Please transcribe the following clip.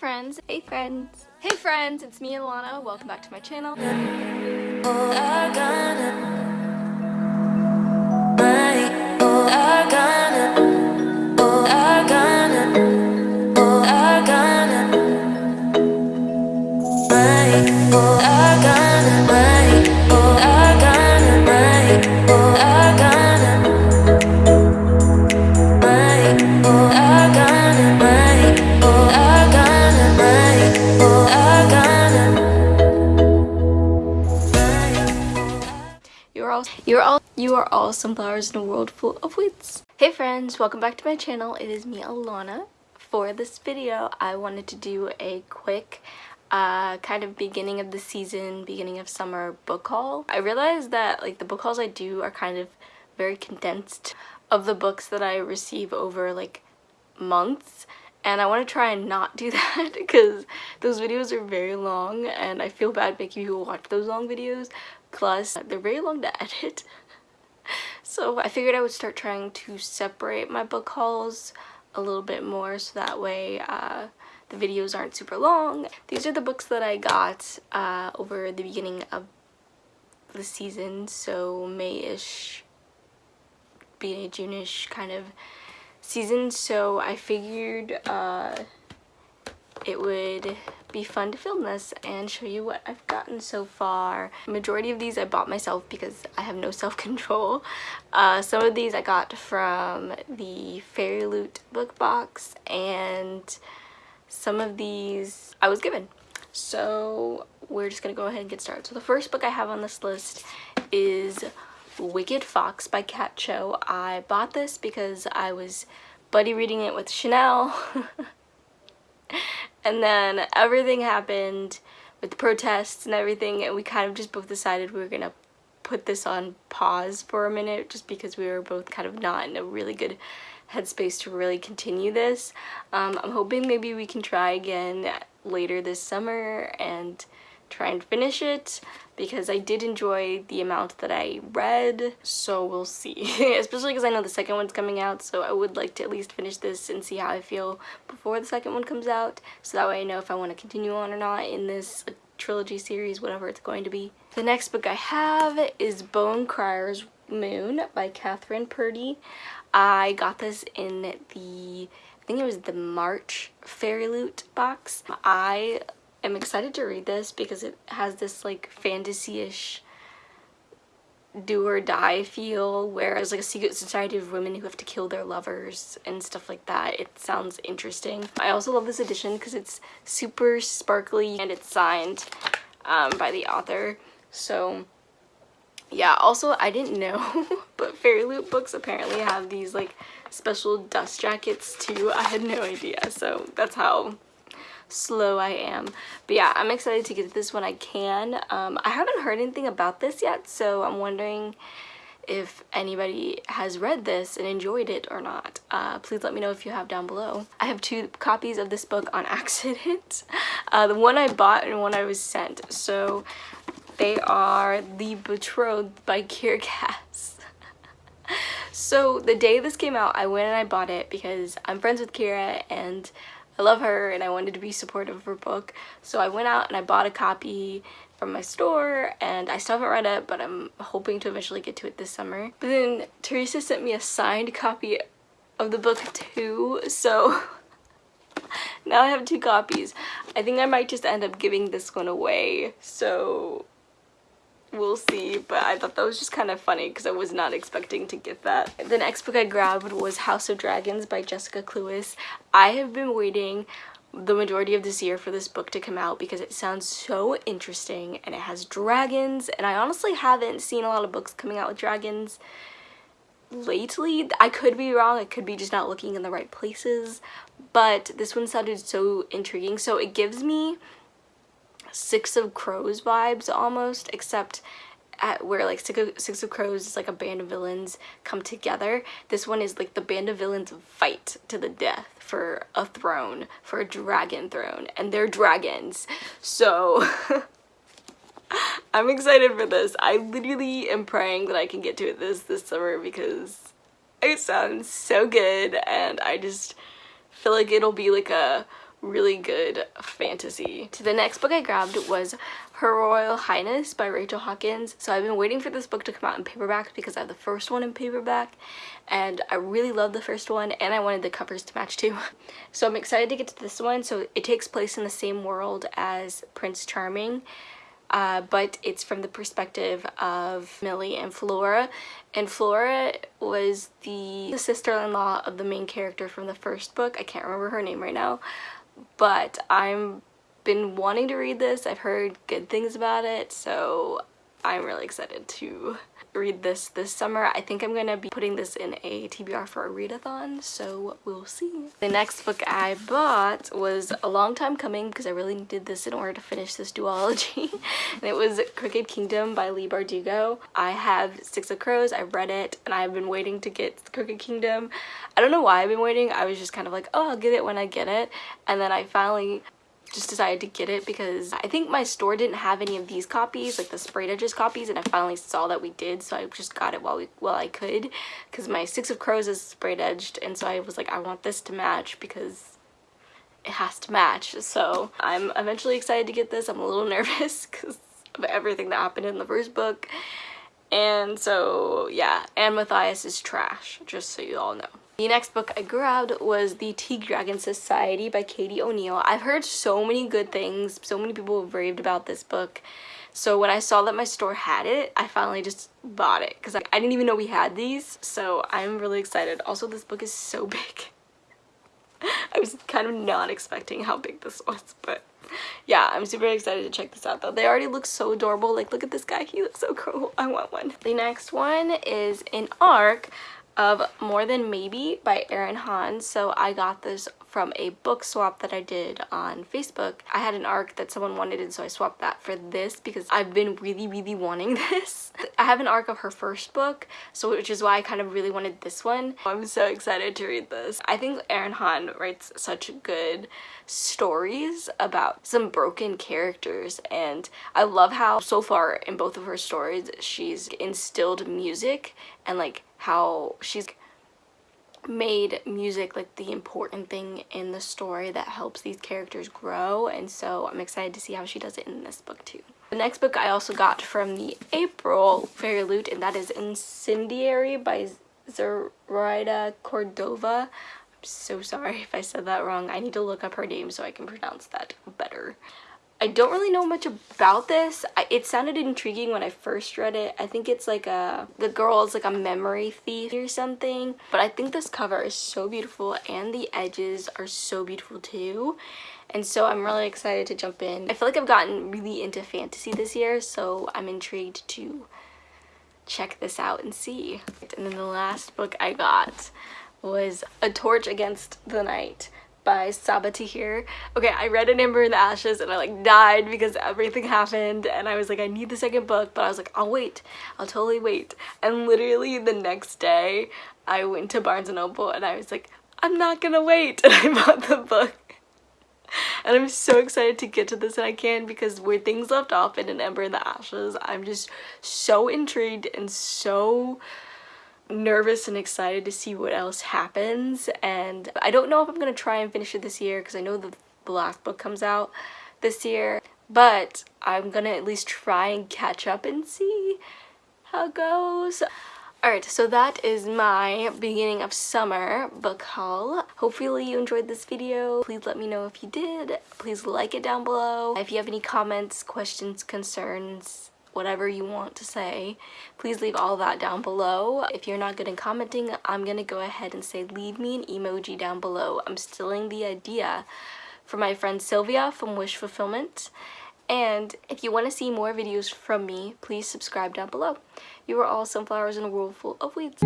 friends. Hey friends. Hey friends, it's me Alana. Welcome back to my channel. You are all you are all you are all sunflowers in a world full of weeds. Hey friends, welcome back to my channel. It is me Alana. For this video, I wanted to do a quick uh, kind of beginning of the season, beginning of summer book haul. I realized that like the book hauls I do are kind of very condensed of the books that I receive over like months and I want to try and not do that because those videos are very long and I feel bad making people watch those long videos plus they're very long to edit so I figured I would start trying to separate my book hauls a little bit more so that way uh, the videos aren't super long. These are the books that I got uh, over the beginning of the season so May-ish being a June-ish kind of season so I figured uh, it would be fun to film this and show you what I've gotten so far. Majority of these I bought myself because I have no self-control. Uh, some of these I got from the Fairy Loot book box and some of these I was given. So we're just gonna go ahead and get started. So the first book I have on this list is Wicked Fox by Kat Cho. I bought this because I was buddy reading it with Chanel. and then everything happened with the protests and everything and we kind of just both decided we were gonna put this on pause for a minute just because we were both kind of not in a really good headspace to really continue this. Um, I'm hoping maybe we can try again later this summer and try and finish it because I did enjoy the amount that I read so we'll see especially because I know the second one's coming out so I would like to at least finish this and see how I feel before the second one comes out so that way I know if I want to continue on or not in this trilogy series whatever it's going to be. The next book I have is Bone Crier's Moon by Kathryn Purdie. I got this in the I think it was the March Fairy Loot box. I am excited to read this because it has this like fantasy-ish do or die feel whereas like a secret society of women who have to kill their lovers and stuff like that it sounds interesting. I also love this edition because it's super sparkly and it's signed um, by the author. So yeah also i didn't know but fairy loot books apparently have these like special dust jackets too. I had no idea. So that's how slow I am. But yeah, I'm excited to get this when I can. Um, I haven't heard anything about this yet, so I'm wondering if anybody has read this and enjoyed it or not. Uh, please let me know if you have down below. I have two copies of this book on accident. Uh, the one I bought and one I was sent. So they are The Betrothed by Kiera Cass. so the day this came out, I went and I bought it because I'm friends with Kiera and I love her and I wanted to be supportive of her book. So I went out and I bought a copy from my store and I still haven't read it but I'm hoping to eventually get to it this summer. But then Teresa sent me a signed copy of the book too so now I have two copies. I think I might just end up giving this one away so we'll see but I thought that was just kind of funny because I was not expecting to get that. The next book I grabbed was House of Dragons by Jessica Cluess. I have been waiting the majority of this year for this book to come out because it sounds so interesting and it has dragons and I honestly haven't seen a lot of books coming out with dragons lately. I could be wrong, I could be just not looking in the right places, but this one sounded so intriguing. So it gives me Six of Crows vibes almost, except at where like Six of, Crows is like a band of villains come together. This one is like the band of villains fight to the death for a throne, for a dragon throne, and they're dragons. So I'm excited for this. I literally am praying that I can get to it this this summer because it sounds so good and I just feel like it'll be like a really good fantasy. So the next book I grabbed was Her Royal Highness by Rachel Hawkins. So I've been waiting for this book to come out in paperback because I have the first one in paperback and I really love the first one and I wanted the covers to match too. So I'm excited to get to this one. So it takes place in the same world as Prince Charming. Uh, but it's from the perspective of Millie and Flora. And Flora was the sister-in-law of the main character from the first book. I can't remember her name right now but I'm been wanting to read this. I've heard good things about it, so I'm really excited to read this this summer. I think I'm gonna be putting this in a TBR for a readathon, so we'll see. The next book I bought was a long time coming because I really needed this in order to finish this duology. and it was Crooked Kingdom by Leigh Bardugo. I have Six of Crows, I've read it, and I've been waiting to get Crooked Kingdom. I don't know why I've been waiting, I was just kind of like, oh, I'll get it when I get it. And then I finally just decided to get it because I think my store didn't have any of these copies, like the sprayed edges copies, and I finally saw that we did, so I just got it while we while I could, because my Six of Crows is sprayed edged, and so I was like, I want this to match because it has to match. So I'm eventually excited to get this. I'm a little nervous because of everything that happened in the first book. And so, yeah, and Matthias is trash, just so you all know. The next book I grabbed was The Tea Dragon Society by Katie O'Neill. I've heard so many good things. So many people have raved about this book. So when I saw that my store had it, I finally just bought it because I, I didn't even know we had these. So I'm really excited. Also, this book is so big. I was kind of not expecting how big this was, but yeah, I'm super excited to check this out though. They already look so adorable. Like, look at this guy. He looks so cool. I want one. The next one is an ARC of More Than Maybe by Erin Hahn. So I got this from a book swap that I did on Facebook. I had an arc that someone wanted and so I swapped that for this because I've been really really wanting this. I have an arc of her first book so which is why I kind of really wanted this one. I'm so excited to read this. I think Erin Hahn writes such good stories about some broken characters and I love how so far in both of her stories she's instilled music and like how she's made music like the important thing in the story that helps these characters grow and so I'm excited to see how she does it in this book too. The next book I also got from the April Fairy Loot and that is Incendiary by Zoraida Cordova. I'm so sorry if I said that wrong. I need to look up her name so I can pronounce that better. I don't really know much about this. I, it sounded intriguing when I first read it. I think it's like a, the girl is like a memory thief or something. But I think this cover is so beautiful and the edges are so beautiful too. And so I'm really excited to jump in. I feel like I've gotten really into fantasy this year, so I'm intrigued to check this out and see. And then the last book I got was A Torch Against the Night by Sabaa Tahir. Okay, I read An Ember in the Ashes and I like died because everything happened and I was like, I need the second book, but I was like, I'll wait. I'll totally wait. And literally the next day, I went to Barnes & Noble and I was like, I'm not gonna wait. And I bought the book. And I'm so excited to get to this and I can because where things left off in An Ember in the Ashes, I'm just so intrigued and so nervous and excited to see what else happens and I don't know if I'm gonna try and finish it this year because I know the, last book comes out this year but I'm gonna at least try and catch up and see how it goes. Alright, so that is my beginning of summer book haul. Hopefully you enjoyed this video. Please let me know if you did. Please like it down below. If you have any comments, questions, concerns, whatever you want to say please leave all that down below. If you're not good in commenting i'm gonna go ahead and say leave me an emoji down below. I'm stealing the idea from my friend sylvia from wish fulfillment. And if you want to see more videos from me please subscribe down below. You are all sunflowers in a world full of weeds